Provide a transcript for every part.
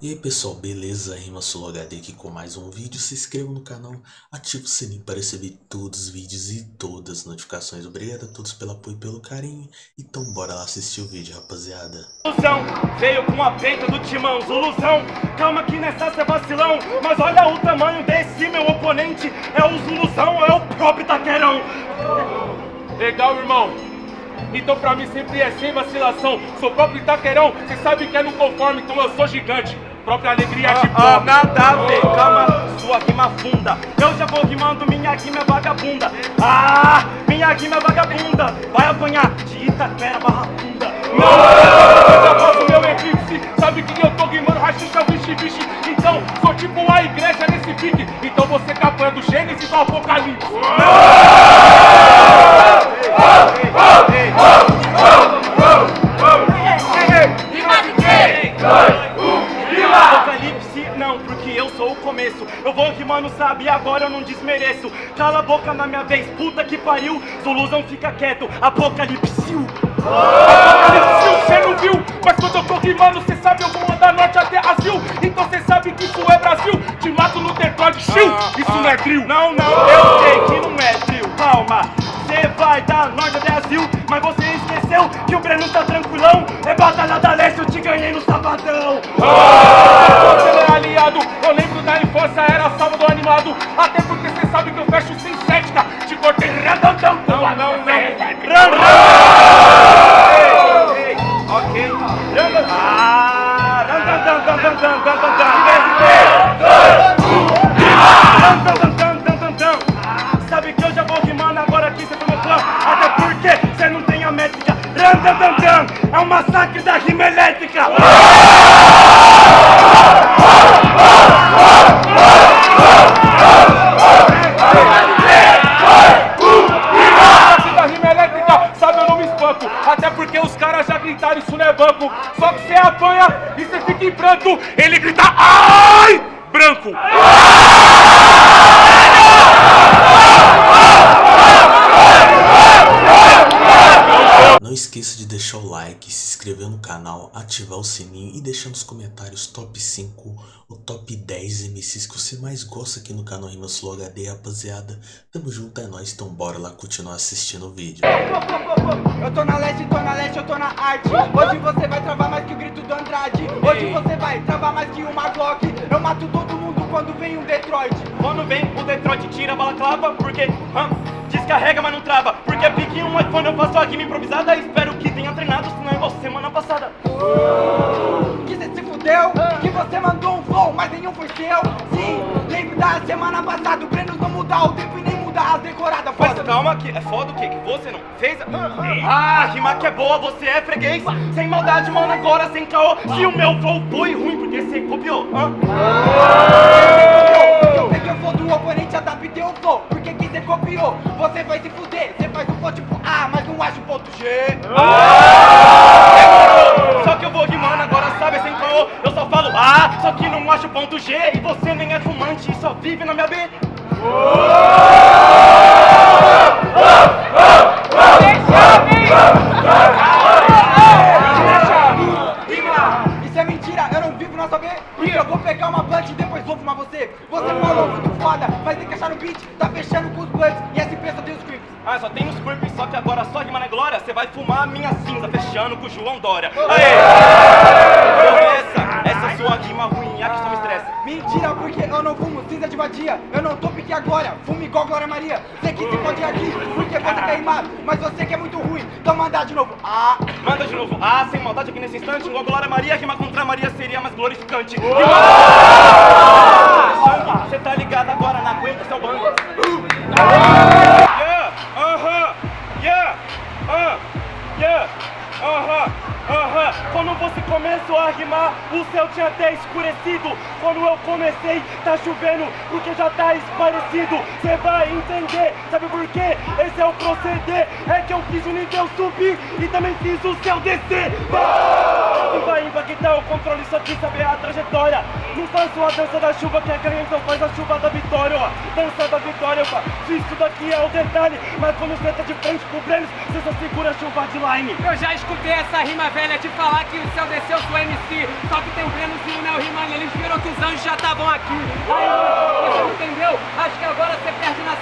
E aí pessoal, beleza? Rima HD aqui com mais um vídeo. Se inscreva no canal, ative o sininho para receber todos os vídeos e todas as notificações. Obrigado a todos pelo apoio e pelo carinho. Então bora lá assistir o vídeo, rapaziada. Zuluzão, veio com a peita do timão. Zuluzão, calma que nessa cê vacilão. Mas olha o tamanho desse meu oponente. É o Zuluzão, é o próprio Taquerão. Legal, irmão. Então pra mim sempre é sem vacilação. Sou próprio Itaquerão, cê sabe que é no conforme, então eu sou gigante. Própria alegria de Ah, pobre. nada a ver, calma, sua rima funda. Eu já vou rimando, minha rima é vagabunda. Ah, minha rima é vagabunda. Vai apanhar de Itaquera barra funda. Eu já meu eclipse, sabe que eu tô rimando rachixa, vixe, vixe. Então, sou tipo a igreja nesse pique. Então você capanha do Gênesis ao Apocalipse. Apocalipse Rimando, sabe, agora eu não desmereço. Cala a boca na minha vez, puta que pariu. Zuluzão fica quieto, Apocalipse. Apocalipse, cê não viu? Mas quando eu tô rimando, cê sabe eu vou andar norte até Azul. Então cê sabe que isso é Brasil. Te mato no Detroit, chill. Isso não é drill. Não, não, eu sei que não é trio. Calma, você vai dar norte até Brasil, mas você esqueceu que o Breno tá tranquilão. É batalha da leste, eu te ganhei no sabadão. Você não é aliado, métrica. Ran, ran, ran, ran. É um massacre da rima elétrica. Até porque os caras já gritaram, isso não é banco. Só que você apanha e você fica em pranto. Ele grita, ai! Branco. Não esqueça de deixar o like, se inscrever no canal, ativar o sininho e deixar nos comentários top 5 ou top 10 MCs que você mais gosta aqui no canal Rima Sul HD, rapaziada. Tamo junto, é nóis, então bora lá continuar assistindo o vídeo. Eu tô na leste, tô na leste, eu tô na arte. Hoje você vai travar mais que o grito do Andrade. Hoje você vai travar mais que uma Glock. Eu mato todo mundo quando vem um Detroit. Quando vem o Detroit tira a balaclava, porque hã, descarrega, mas não trava. Porque pique um iPhone, eu faço a rima improvisada. Espero que tenha treinado, senão é igual semana passada. Que cê se fudeu, que você mandou um flow, mas nenhum foi seu. Sim, lembro da semana passada. O Breno não mudar o tempo e nem as decoradas. Mas Foda. calma que é foda o quê? Que você não fez? Ah, rima que é boa, você é freguês. Sem maldade, mano, agora sem caô. Se o meu flow foi ruim, porque você copiou. hã? Eu sei que eu sou do oponente, adaptei o flow. Porque que você copiou? Você vai se fuder. Você faz um flow tipo A, mas não acha o ponto G. Só que eu vou rimando agora, sabe, sem caô. Eu só falo A, só que não acho ponto G. beat. Tá fechando com os blunts e essa empresa tem os creeps. Ah, só tem os creeps, só que agora só rima na glória. Você vai fumar a minha cinza, fechando com o João Dória. Aê! Essa, essa sua rima ruim, a que só me estressa. Mentira, porque eu não fumo cinza de vadia. Eu não tô pique agora, fumo igual Glória Maria. Você que se pode aqui, porque você quer rimar. Mas você que é muito ruim, então manda de novo. Ah, Manda de novo. Ah, sem maldade aqui nesse instante. Igual Glória Maria, rima contra Maria seria mais glorificante. Você tá ligado agora, não Quando você começou a rimar, o céu tinha até escurecido. Quando eu comecei, tá chovendo, porque já tá esclarecido. Você vai entender, sabe por quê? Esse é o proceder. É que eu fiz o nível subir e também fiz o céu descer. Vai vai impactar o controle, só quis saber a trajetória. Não faço a dança da chuva, quem é ganha então faz a chuva da vitória, ó. Dança da vitória, ó. Isso daqui é o detalhe, mas quando você tá de frente pro Brenos, você só segura a chuva de line. Eu já escutei essa rima velha de falar que o céu desceu do MC. Só que tem o Brenos e o Neo rimando, eles viram que os anjos já estavam aqui. Aí, você entendeu? Acho que agora você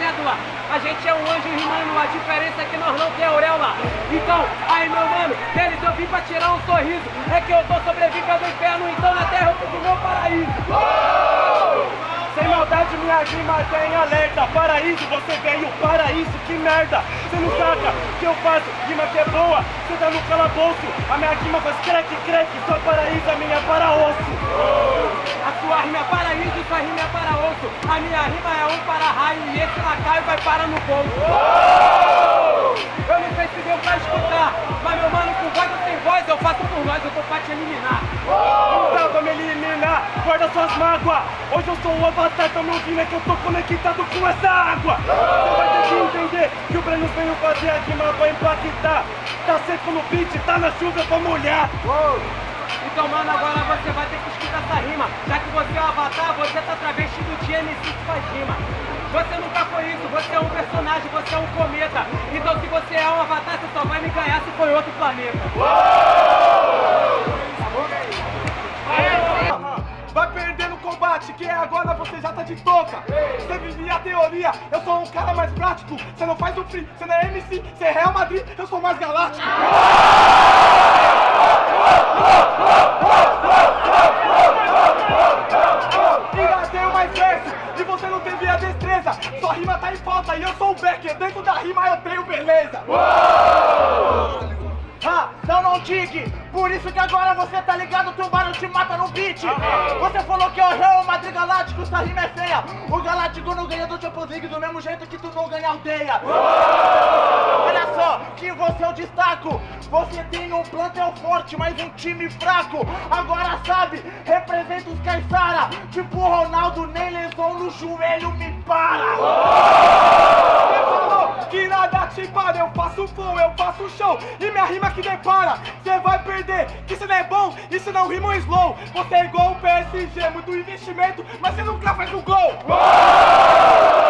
cédula. A gente é um anjo rimando, a diferença é que nós não tem auréola. Então, aí meu mano, deles eu vim pra tirar um sorriso. É que eu tô sobrevivendo ao inferno, então na terra eu fiz meu paraíso. Sem maldade, minha rima tem alerta. Paraíso, você veio, paraíso, que merda. Você não saca que eu faço rima que é boa. Você tá no calabouço, a minha rima faz creque, creque. Só paraíso, a minha é para osso. A rima é paraíso, sua rima é para osso. A minha rima é um para raio e esse lacaio vai parar no bolso. Eu não sei se deu pra escutar, mas meu mano, com voz ou sem voz, eu faço por nós, eu tô pra te eliminar. Pra me eliminar, guarda suas mágoas. Hoje eu sou o avatar, tá me ouvindo? É que eu tô conectado com essa água. Você vai ter que entender que o Breno veio fazer a rima pra impactar. Tá seco no beat, tá na chuva pra molhar. Então, mano, agora você vai ter que escutar essa rima. Já que você é o avatar, você tá travestido de MC que faz rima. Você nunca foi isso, você é um personagem, você é um cometa. Então, se você é um avatar, você só vai me ganhar se for outro planeta. Vai perder no combate, que é agora você já tá de toca. Você vivia a teoria, eu sou um cara mais prático. Você não faz o free, você não é MC, você é Real Madrid, eu sou mais galáctico. Rima é feia. O Galáctico não ganha do Champions League do mesmo jeito que tu não ganha aldeia. Olha só, que você é o destaco. Você tem um plantel forte, mas um time fraco. Agora sabe, representa os Caissara. Tipo Ronaldo, nem lesão no joelho me para. Você falou que nada te para, eu faço flow, eu faço show E minha rima que depara, cê vai perder. Que cê não é bom, isso não rima um slow. Você é igual o PSG, muito investimento Mas cê nunca faz um gol. o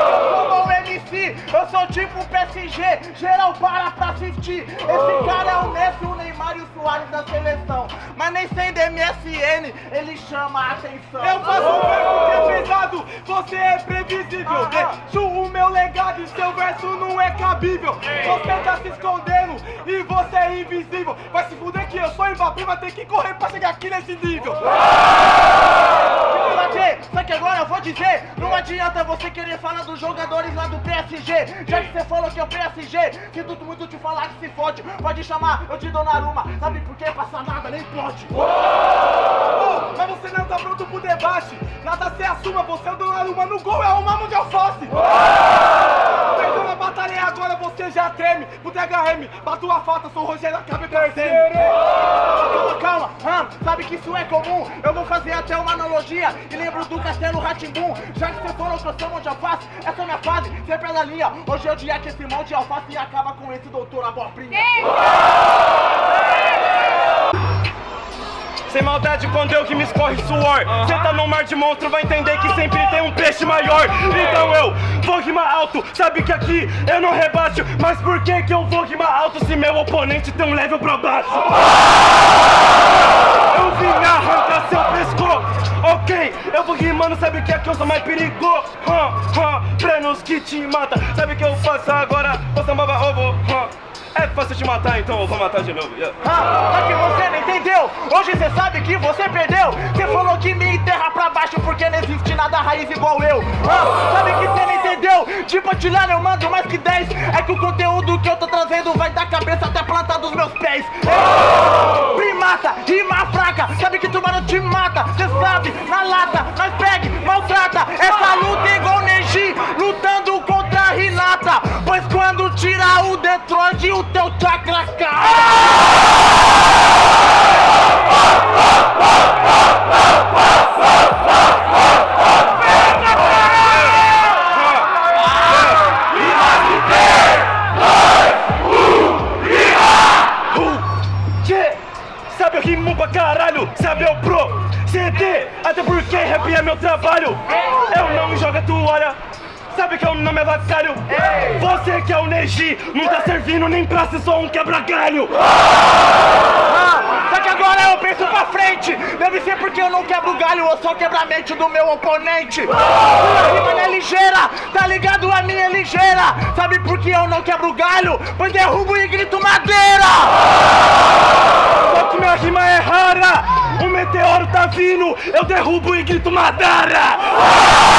MC, eu sou tipo PSG, geral para pra assistir. Esse cara é o Messi, o Neymar e o Soares da seleção. Mas nem sendo MSN, ele chama a atenção. Eu faço um verso que é pesado, você é previsível. Deixo o meu legado e seu verso não é cabível. Você tá se escondendo e você é invisível. Vai se fuder que eu sou Mbappé, vai ter que correr pra chegar aqui nesse nível Só que agora eu vou dizer, não adianta você querer falar dos jogadores lá do PSG Já que você falou que é o PSG, tudo muito te falar que se fode Pode chamar eu de Donnarumma, sabe por quê? Passa nada, nem pode? Oh, mas você não tá pronto pro debate. Nada se assuma, você é o Donnarumma. No gol, é um mamo de alface. Perdeu na batalha e agora você já treme Pro THM, bato a falta, sou o Rogério Acabe perdendo Calma, calma, hum, sabe que isso é comum? Eu vou fazer até uma analogia E lembro do Castelo Ratimbum Já que você falou que eu sou mão de alface Essa é a minha fase, sempre é da linha. Hoje é o dia que esse mão de alface acaba com esse doutor abobrinha Sem maldade quando eu que me escorre suor. Cê tá num mar de monstro, vai entender que sempre tem um peixe maior. Então eu vou rimar alto, sabe que aqui eu não rebaixo. Mas por que que eu vou rimar alto se meu oponente tem um level pra baixo? Eu vim arrancar seu pescoço. Ok, eu vou rimando, sabe que aqui eu sou mais perigoso. Hum, Brenos que te mata, sabe que eu faço agora? Ô sambaba ovo, hum. É fácil te matar, então eu vou matar de novo. Yeah. Ah, só que você não entendeu. Hoje você sabe que você perdeu. Você falou que me enterra pra baixo Porque não existe nada raiz igual eu. Ah, Sabe que você não entendeu? Tipo atilhar eu mando mais que 10 É que o conteúdo que eu tô trazendo Vai da cabeça até a planta dos meus pés. Ei, Primata, rima fraca Sabe que tubarão te mata. Cê sabe, na lata, nós pegue, maltrata. Essa luta é igual Neji Lutando contra a Renata Pois quando tirar o Detroit O teu chakra cai Não tá servindo nem pra ser só um quebra-galho. Ah, só que agora eu penso pra frente Deve ser porque eu não quebro galho ou só quebra a mente do meu oponente Sua rima não é ligeira, tá ligado? A minha é ligeira Sabe por que eu não quebro galho? Pois derrubo e grito madeira Só que minha rima é rara. O meteoro tá vindo, eu derrubo e grito Madara.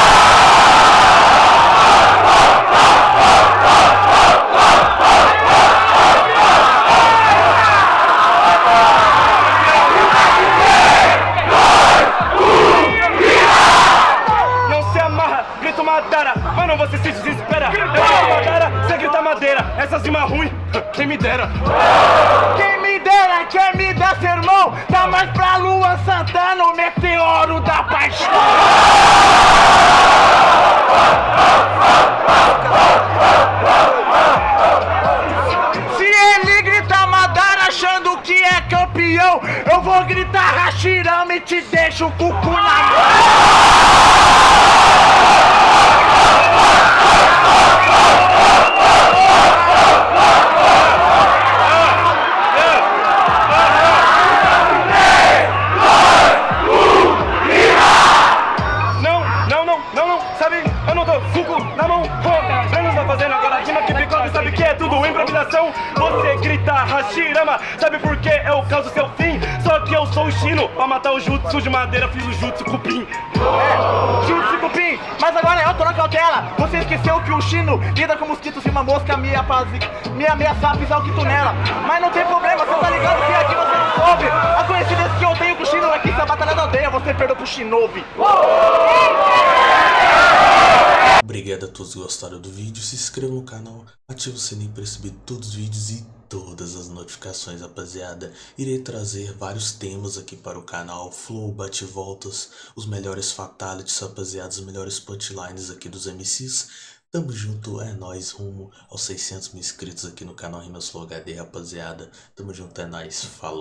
Que eu causo seu fim? Só que eu sou o Shino, pra matar o jutsu de madeira, fiz o jutsu cupim. É, Jutsu Cupim, mas agora eu tô na cautela Você esqueceu que o Chino lida com mosquitos e uma mosca me, apazi... me ameaçar pisar o quitunela Mas não tem problema, você tá ligado que aqui você não soube A coincidência que eu tenho com o Chino é que se a batalha da aldeia você perdeu pro Shinobi Obrigado a todos que gostaram do vídeo, se inscreva no canal, ative o sininho para receber todos os vídeos e todas as notificações, rapaziada. Irei trazer vários temas aqui para o canal, flow, bate-voltas, os melhores fatalities, rapaziada, os melhores punchlines aqui dos MCs. Tamo junto, é nóis, rumo aos 600 mil inscritos aqui no canal Rimas Flow HD, rapaziada. Tamo junto, é nóis, falou.